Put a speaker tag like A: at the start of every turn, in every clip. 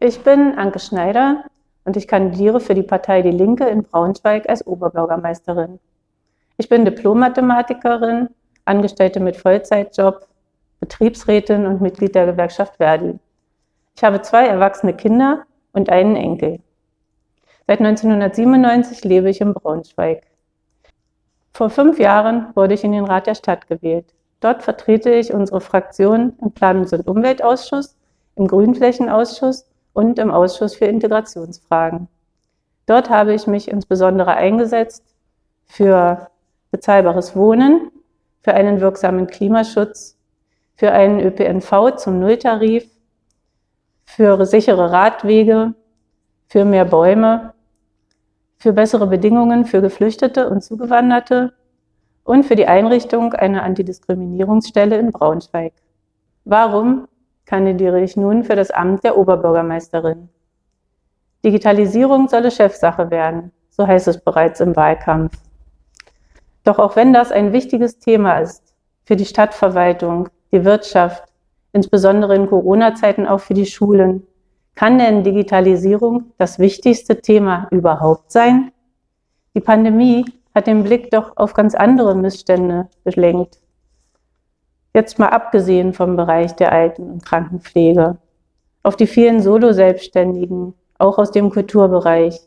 A: Ich bin Anke Schneider und ich kandidiere für die Partei Die Linke in Braunschweig als Oberbürgermeisterin. Ich bin Diplom-Mathematikerin, Angestellte mit Vollzeitjob, Betriebsrätin und Mitglied der Gewerkschaft Verdi. Ich habe zwei erwachsene Kinder und einen Enkel. Seit 1997 lebe ich in Braunschweig. Vor fünf Jahren wurde ich in den Rat der Stadt gewählt. Dort vertrete ich unsere Fraktion im Planungs- und Umweltausschuss, im Grünflächenausschuss und im Ausschuss für Integrationsfragen. Dort habe ich mich insbesondere eingesetzt für bezahlbares Wohnen, für einen wirksamen Klimaschutz, für einen ÖPNV zum Nulltarif, für sichere Radwege, für mehr Bäume, für bessere Bedingungen für Geflüchtete und Zugewanderte und für die Einrichtung einer Antidiskriminierungsstelle in Braunschweig. Warum kandidiere ich nun für das Amt der Oberbürgermeisterin. Digitalisierung solle Chefsache werden, so heißt es bereits im Wahlkampf. Doch auch wenn das ein wichtiges Thema ist für die Stadtverwaltung, die Wirtschaft, insbesondere in Corona-Zeiten auch für die Schulen, kann denn Digitalisierung das wichtigste Thema überhaupt sein? Die Pandemie hat den Blick doch auf ganz andere Missstände gelenkt. Jetzt mal abgesehen vom Bereich der Alten- und Krankenpflege, auf die vielen Solo-Selbstständigen, auch aus dem Kulturbereich,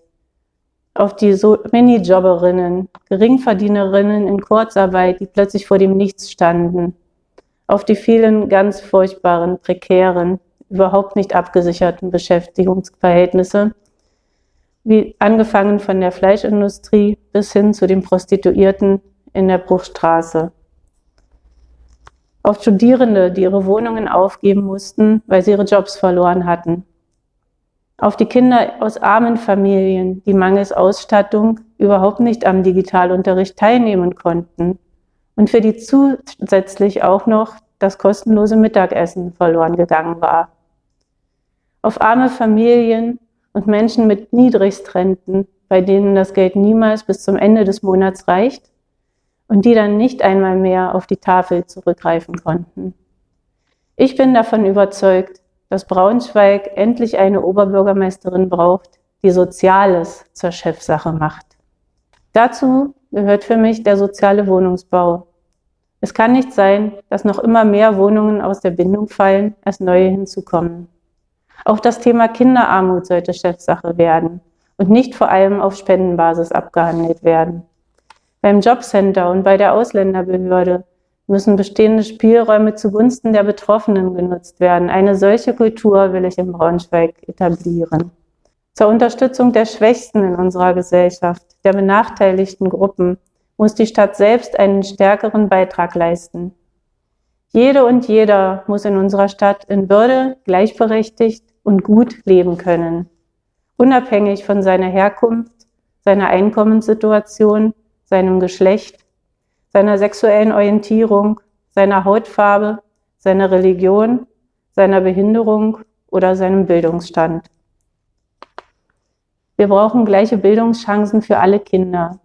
A: auf die so Minijobberinnen, Geringverdienerinnen in Kurzarbeit, die plötzlich vor dem Nichts standen, auf die vielen ganz furchtbaren, prekären, überhaupt nicht abgesicherten Beschäftigungsverhältnisse, wie angefangen von der Fleischindustrie bis hin zu den Prostituierten in der Bruchstraße auf Studierende, die ihre Wohnungen aufgeben mussten, weil sie ihre Jobs verloren hatten, auf die Kinder aus armen Familien, die mangels Ausstattung überhaupt nicht am Digitalunterricht teilnehmen konnten und für die zusätzlich auch noch das kostenlose Mittagessen verloren gegangen war. Auf arme Familien und Menschen mit Niedrigrenten, bei denen das Geld niemals bis zum Ende des Monats reicht und die dann nicht einmal mehr auf die Tafel zurückgreifen konnten. Ich bin davon überzeugt, dass Braunschweig endlich eine Oberbürgermeisterin braucht, die Soziales zur Chefsache macht. Dazu gehört für mich der soziale Wohnungsbau. Es kann nicht sein, dass noch immer mehr Wohnungen aus der Bindung fallen, als neue hinzukommen. Auch das Thema Kinderarmut sollte Chefsache werden und nicht vor allem auf Spendenbasis abgehandelt werden. Beim Jobcenter und bei der Ausländerbehörde müssen bestehende Spielräume zugunsten der Betroffenen genutzt werden. Eine solche Kultur will ich in Braunschweig etablieren. Zur Unterstützung der Schwächsten in unserer Gesellschaft, der benachteiligten Gruppen, muss die Stadt selbst einen stärkeren Beitrag leisten. Jede und jeder muss in unserer Stadt in Würde, gleichberechtigt und gut leben können, unabhängig von seiner Herkunft, seiner Einkommenssituation seinem Geschlecht, seiner sexuellen Orientierung, seiner Hautfarbe, seiner Religion, seiner Behinderung oder seinem Bildungsstand. Wir brauchen gleiche Bildungschancen für alle Kinder.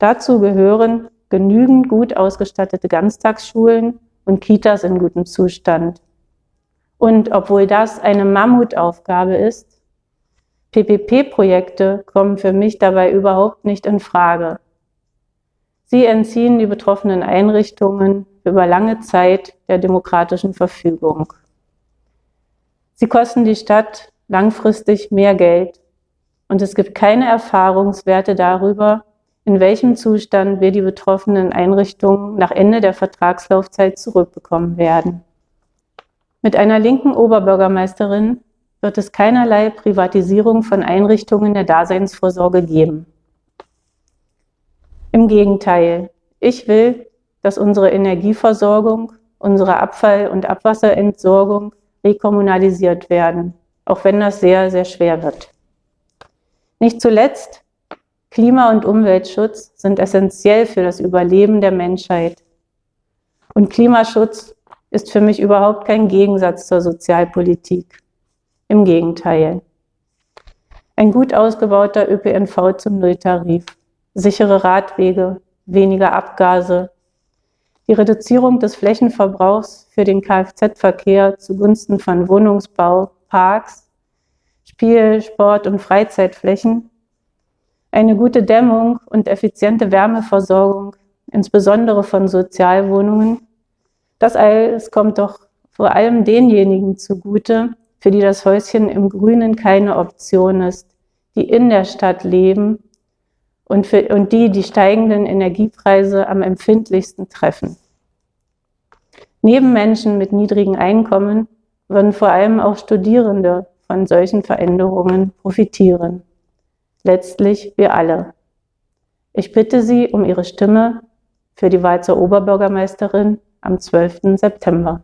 A: Dazu gehören genügend gut ausgestattete Ganztagsschulen und Kitas in gutem Zustand. Und obwohl das eine Mammutaufgabe ist, PPP-Projekte kommen für mich dabei überhaupt nicht in Frage. Sie entziehen die betroffenen Einrichtungen über lange Zeit der demokratischen Verfügung. Sie kosten die Stadt langfristig mehr Geld und es gibt keine Erfahrungswerte darüber, in welchem Zustand wir die betroffenen Einrichtungen nach Ende der Vertragslaufzeit zurückbekommen werden. Mit einer linken Oberbürgermeisterin wird es keinerlei Privatisierung von Einrichtungen der Daseinsvorsorge geben. Im Gegenteil, ich will, dass unsere Energieversorgung, unsere Abfall- und Abwasserentsorgung rekommunalisiert werden, auch wenn das sehr, sehr schwer wird. Nicht zuletzt, Klima- und Umweltschutz sind essentiell für das Überleben der Menschheit. Und Klimaschutz ist für mich überhaupt kein Gegensatz zur Sozialpolitik. Im Gegenteil. Ein gut ausgebauter ÖPNV zum Nulltarif sichere Radwege, weniger Abgase, die Reduzierung des Flächenverbrauchs für den Kfz-Verkehr zugunsten von Wohnungsbau, Parks, Spiel-, Sport- und Freizeitflächen, eine gute Dämmung und effiziente Wärmeversorgung, insbesondere von Sozialwohnungen. Das alles kommt doch vor allem denjenigen zugute, für die das Häuschen im Grünen keine Option ist, die in der Stadt leben und, für, und die die steigenden Energiepreise am empfindlichsten treffen. Neben Menschen mit niedrigen Einkommen würden vor allem auch Studierende von solchen Veränderungen profitieren. Letztlich wir alle. Ich bitte Sie um Ihre Stimme für die Wahl zur Oberbürgermeisterin am 12. September.